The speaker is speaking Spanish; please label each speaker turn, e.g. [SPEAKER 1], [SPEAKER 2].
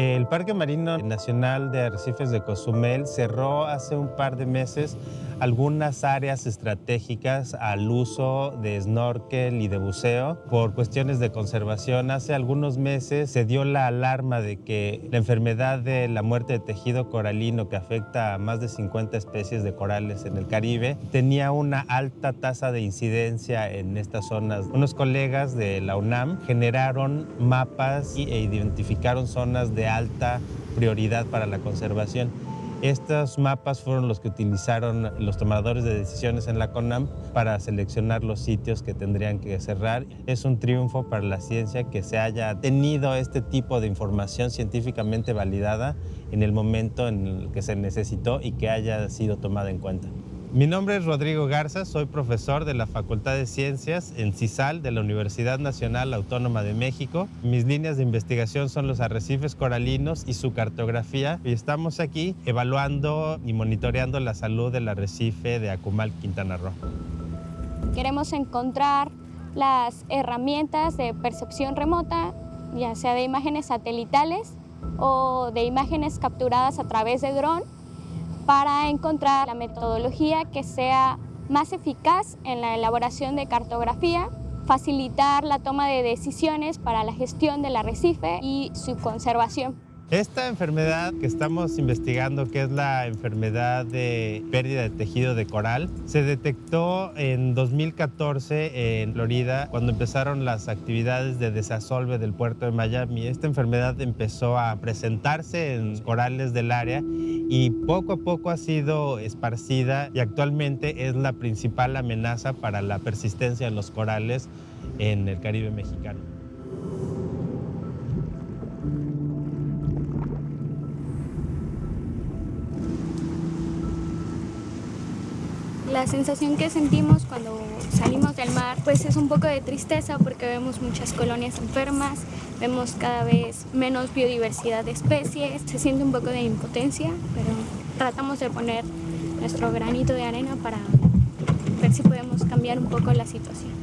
[SPEAKER 1] El Parque Marino Nacional de Arrecifes de Cozumel cerró hace un par de meses algunas áreas estratégicas al uso de snorkel y de buceo por cuestiones de conservación. Hace algunos meses se dio la alarma de que la enfermedad de la muerte de tejido coralino que afecta a más de 50 especies de corales en el Caribe tenía una alta tasa de incidencia en estas zonas. Unos colegas de la UNAM generaron mapas e identificaron zonas de alta prioridad para la conservación. Estos mapas fueron los que utilizaron los tomadores de decisiones en la CONAM para seleccionar los sitios que tendrían que cerrar. Es un triunfo para la ciencia que se haya tenido este tipo de información científicamente validada en el momento en el que se necesitó y que haya sido tomada en cuenta. Mi nombre es Rodrigo Garza, soy profesor de la Facultad de Ciencias en CISAL de la Universidad Nacional Autónoma de México. Mis líneas de investigación son los arrecifes coralinos y su cartografía y estamos aquí evaluando y monitoreando la salud del arrecife de Acumal, Quintana Roo.
[SPEAKER 2] Queremos encontrar las herramientas de percepción remota, ya sea de imágenes satelitales o de imágenes capturadas a través de dron para encontrar la metodología que sea más eficaz en la elaboración de cartografía, facilitar la toma de decisiones para la gestión del arrecife y su conservación.
[SPEAKER 1] Esta enfermedad que estamos investigando, que es la enfermedad de pérdida de tejido de coral, se detectó en 2014 en Florida cuando empezaron las actividades de desasolve del puerto de Miami. Esta enfermedad empezó a presentarse en corales del área y poco a poco ha sido esparcida y actualmente es la principal amenaza para la persistencia de los corales en el Caribe mexicano.
[SPEAKER 2] La sensación que sentimos cuando salimos del mar pues es un poco de tristeza porque vemos muchas colonias enfermas, vemos cada vez menos biodiversidad de especies, se siente un poco de impotencia, pero tratamos de poner nuestro granito de arena para ver si podemos cambiar un poco la situación.